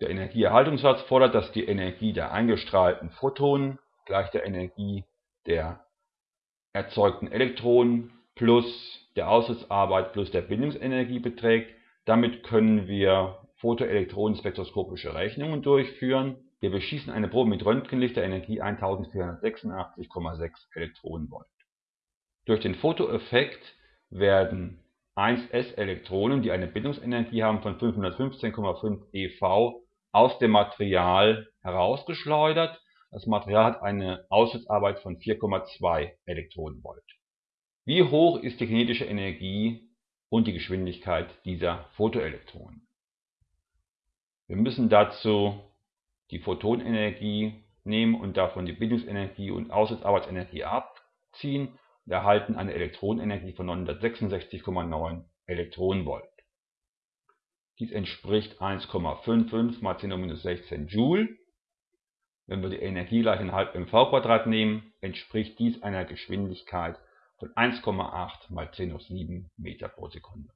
Der Energieerhaltungssatz fordert, dass die Energie der eingestrahlten Photonen gleich der Energie der erzeugten Elektronen plus der Ausschussarbeit plus der Bindungsenergie beträgt. Damit können wir photoelektronenspektroskopische Rechnungen durchführen. Wir beschießen eine Probe mit Röntgenlicht der Energie 1486,6 Elektronenvolt. Durch den Photoeffekt werden 1s-Elektronen, die eine Bindungsenergie haben von 515,5 eV, aus dem Material herausgeschleudert. Das Material hat eine Ausschussarbeit von 4,2 Elektronenvolt. Wie hoch ist die kinetische Energie und die Geschwindigkeit dieser Photoelektronen? Wir müssen dazu die Photonenergie nehmen und davon die Bindungsenergie und Ausschussarbeitsenergie abziehen und erhalten eine Elektronenenergie von 966,9 Elektronenvolt. Dies entspricht 1,55 mal 10 16 Joule. Wenn wir die Energie gleich in halb mv nehmen, entspricht dies einer Geschwindigkeit von 1,8 mal 10 7 Meter pro Sekunde